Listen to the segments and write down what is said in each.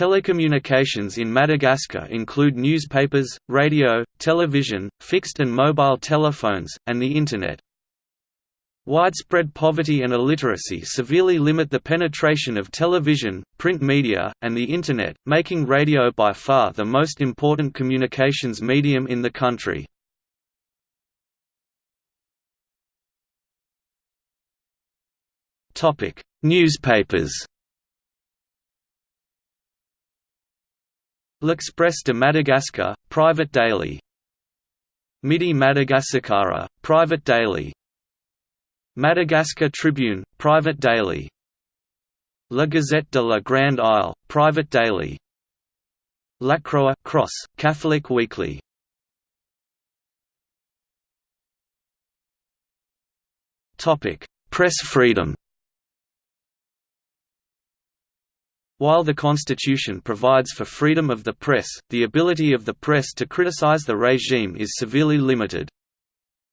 Telecommunications in Madagascar include newspapers, radio, television, fixed and mobile telephones, and the Internet. Widespread poverty and illiteracy severely limit the penetration of television, print media, and the Internet, making radio by far the most important communications medium in the country. Newspapers L'Express de Madagascar, private daily. Midi Madagasikara, private daily. Madagascar Tribune, private daily. La Gazette de la Grande Isle, private daily. La Croix Cross, Catholic weekly. Press freedom While the Constitution provides for freedom of the press, the ability of the press to criticize the regime is severely limited.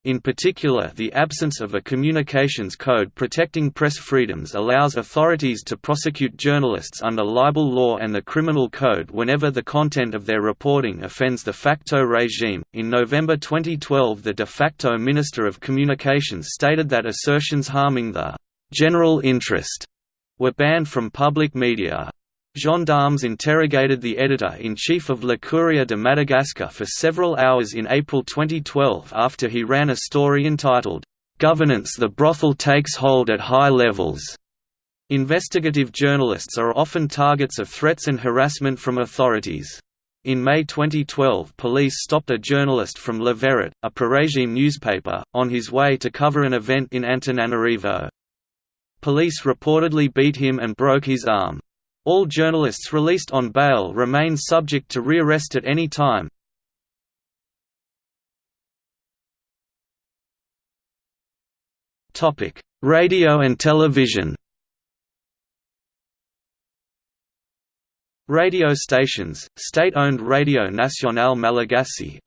In particular the absence of a communications code protecting press freedoms allows authorities to prosecute journalists under libel law and the criminal code whenever the content of their reporting offends the facto regime. In November 2012 the de facto Minister of Communications stated that assertions harming the general interest were banned from public media. Gendarmes interrogated the editor-in-chief of Le Courrier de Madagascar for several hours in April 2012 after he ran a story entitled, "'Governance the Brothel Takes Hold at High Levels'". Investigative journalists are often targets of threats and harassment from authorities. In May 2012 police stopped a journalist from Le Verret, a pro-regime newspaper, on his way to cover an event in Antananarivo. Police reportedly beat him and broke his arm. All journalists released on bail remain subject to rearrest at any time. Radio and television Radio stations, state-owned Radio Nasionaly Malagasy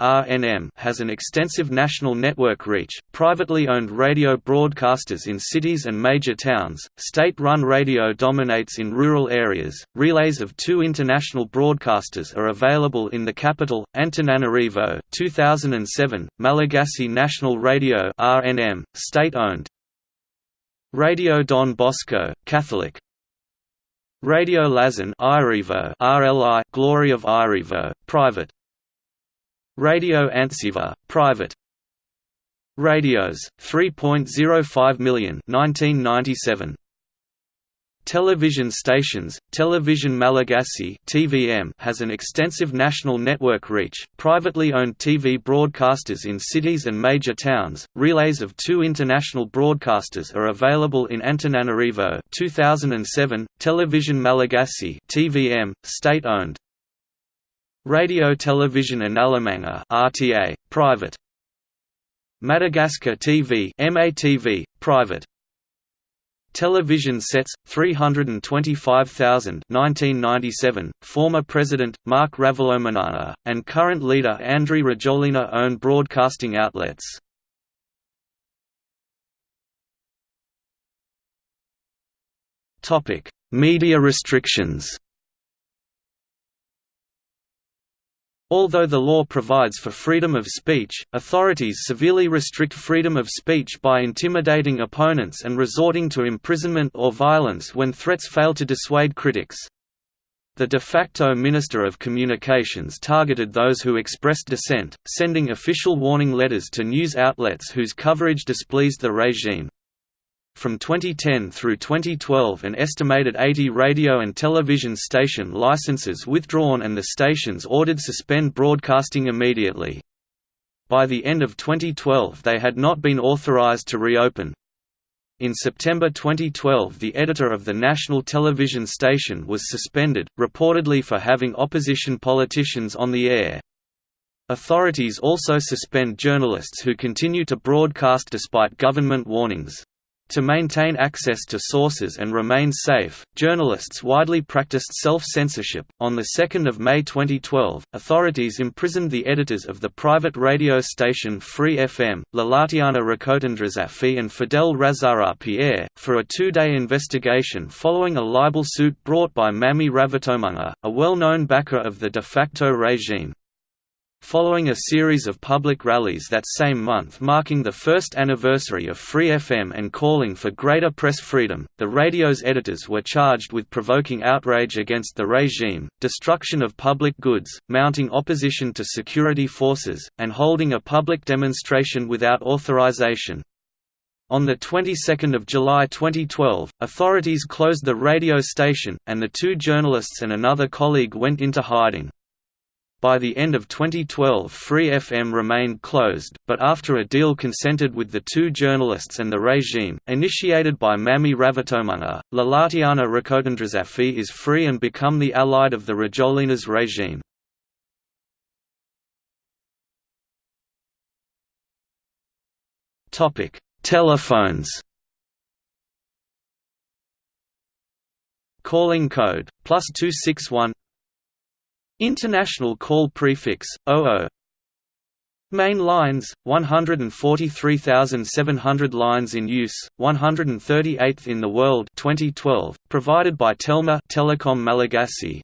has an extensive national network reach. Privately owned radio broadcasters in cities and major towns. State-run radio dominates in rural areas. Relays of two international broadcasters are available in the capital, Antananarivo, 2007. Malagasy National Radio state-owned. Radio Don Bosco, Catholic, Radio Irivo RLI Glory of Irivo private. Radio Antsiva private. Radios 3.05 million 1997 Television stations, Television Malagasy (TVM) has an extensive national network reach. Privately owned TV broadcasters in cities and major towns. Relays of two international broadcasters are available in Antananarivo, 2007. Television Malagasy (TVM), state-owned. Radio Television Analamanga (RTA), private. Madagascar TV (MATV), private. Television sets 325,000 1997 former president Marc Ravalomanana and current leader Andry Rajoelina own broadcasting outlets. Media restrictions Although the law provides for freedom of speech, authorities severely restrict freedom of speech by intimidating opponents and resorting to imprisonment or violence when threats fail to dissuade critics. The de facto Minister of Communications targeted those who expressed dissent, sending official warning letters to news outlets whose coverage displeased the regime. From 2010 through 2012 an estimated 80 radio and television station licenses withdrawn and the stations ordered to suspend broadcasting immediately. By the end of 2012 they had not been authorized to reopen. In September 2012 the editor of the national television station was suspended, reportedly for having opposition politicians on the air. Authorities also suspend journalists who continue to broadcast despite government warnings. To maintain access to sources and remain safe, journalists widely practiced self-censorship. On the 2nd of May 2012, authorities imprisoned the editors of the private radio station Free FM, Lalatiana Rakotondrazafy and Fidel Razara Pierre, for a two-day investigation following a libel suit brought by Mamy Ravatomanga, a well-known backer of the de facto regime. Following a series of public rallies that same month marking the first anniversary of Free FM and calling for greater press freedom, the radio's editors were charged with provoking outrage against the regime, destruction of public goods, mounting opposition to security forces, and holding a public demonstration without authorization. On the 22nd of July 2012, authorities closed the radio station, and the two journalists and another colleague went into hiding. By the end of 2012 Free FM remained closed, but after a deal consented with the two journalists and the regime, initiated by Mamy Ravatomanga, Lalatiana Rakotondrazafy is free and become the allied of the Rajoelina's regime. Telephones Calling code, plus 261 International call prefix, 00 Main lines, 143,700 lines in use, 138th in the world 2012, provided by Telma Telecom Malagasy.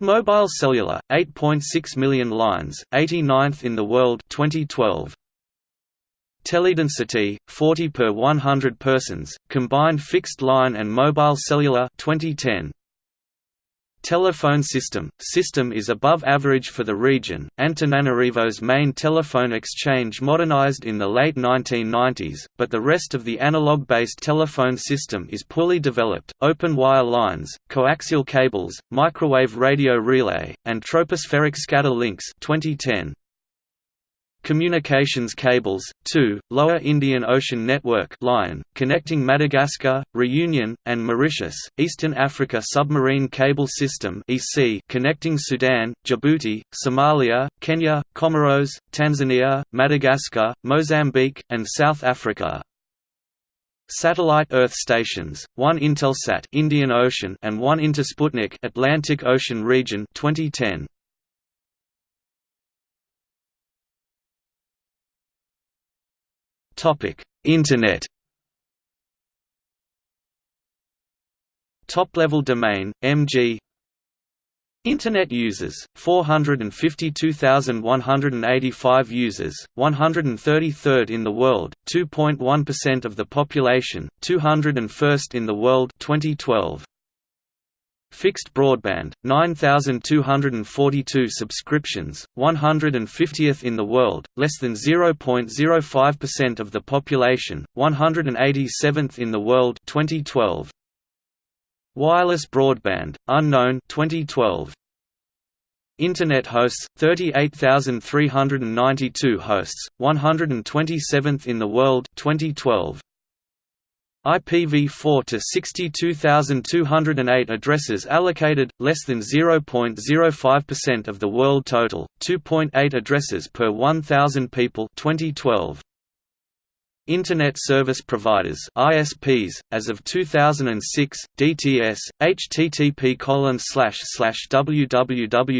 Mobile cellular, 8.6 million lines, 89th in the world 2012. Teledensity, 40 per 100 persons, combined fixed line and mobile cellular 2010. Telephone system – System is above average for the region. Antananarivo's main telephone exchange modernized in the late 1990s, but the rest of the analog-based telephone system is poorly developed. Open wire lines, coaxial cables, microwave radio relay, and tropospheric scatter links 2010 communications cables, 2, Lower Indian Ocean Network line, connecting Madagascar, Reunion, and Mauritius, Eastern Africa Submarine Cable System EC connecting Sudan, Djibouti, Somalia, Kenya, Comoros, Tanzania, Madagascar, Mozambique, and South Africa. Satellite Earth stations, one Intelsat Indian Ocean and one Intersputnik Atlantic Ocean region 2010. Internet. Top-level domain, MG. Internet users, 452,185 users, 133rd in the world, 2.1% of the population, 201st in the world 2012. Fixed broadband, 9,242 subscriptions, 150th in the world, less than 0.05% of the population, 187th in the world 2012. Wireless broadband, unknown 2012. Internet hosts, 38,392 hosts, 127th in the world 2012. IPv4 to 62,208 addresses allocated, less than 0.05% of the world total, 2.8 addresses per 1,000 people 2012. Internet Service Providers (ISPs) as of 2006, DTS, http www.dts.mg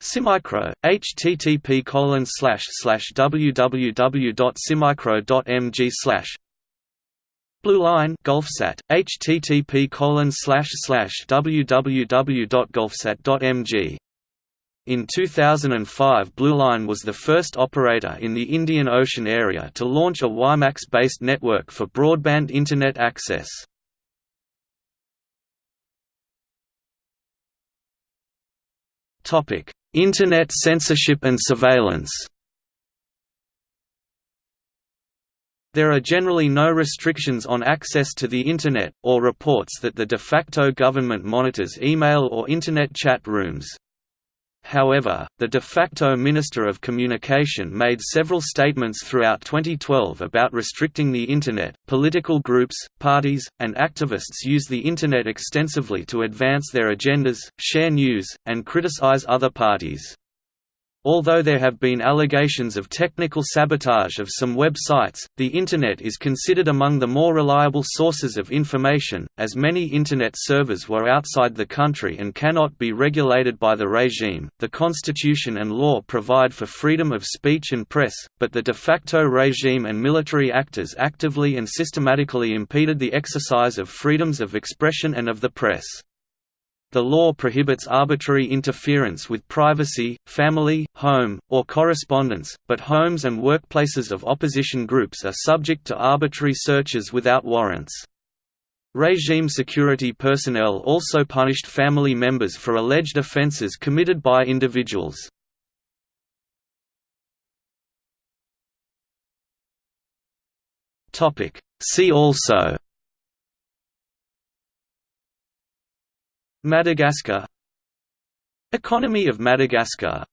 Simicro, http colon slash slash www.simicro.mg slash Blue Line Gulfsat, http colon slash slash www.gulfsat.mg in 2005 Blue Line was the first operator in the Indian Ocean area to launch a WiMAX-based network for broadband Internet access. Topic: Internet censorship and surveillance There are generally no restrictions on access to the Internet, or reports that the de facto government monitors email or Internet chat rooms. However, the de facto Minister of Communication made several statements throughout 2012 about restricting the Internet. Political groups, parties, and activists use the Internet extensively to advance their agendas, share news, and criticize other parties. Although there have been allegations of technical sabotage of some websites, the Internet is considered among the more reliable sources of information, as many Internet servers were outside the country and cannot be regulated by the regime. The Constitution and law provide for freedom of speech and press, but the de facto regime and military actors actively and systematically impeded the exercise of freedoms of expression and of the press. The law prohibits arbitrary interference with privacy, family, home, or correspondence, but homes and workplaces of opposition groups are subject to arbitrary searches without warrants. Regime security personnel also punished family members for alleged offences committed by individuals. See also Madagascar. Economy of Madagascar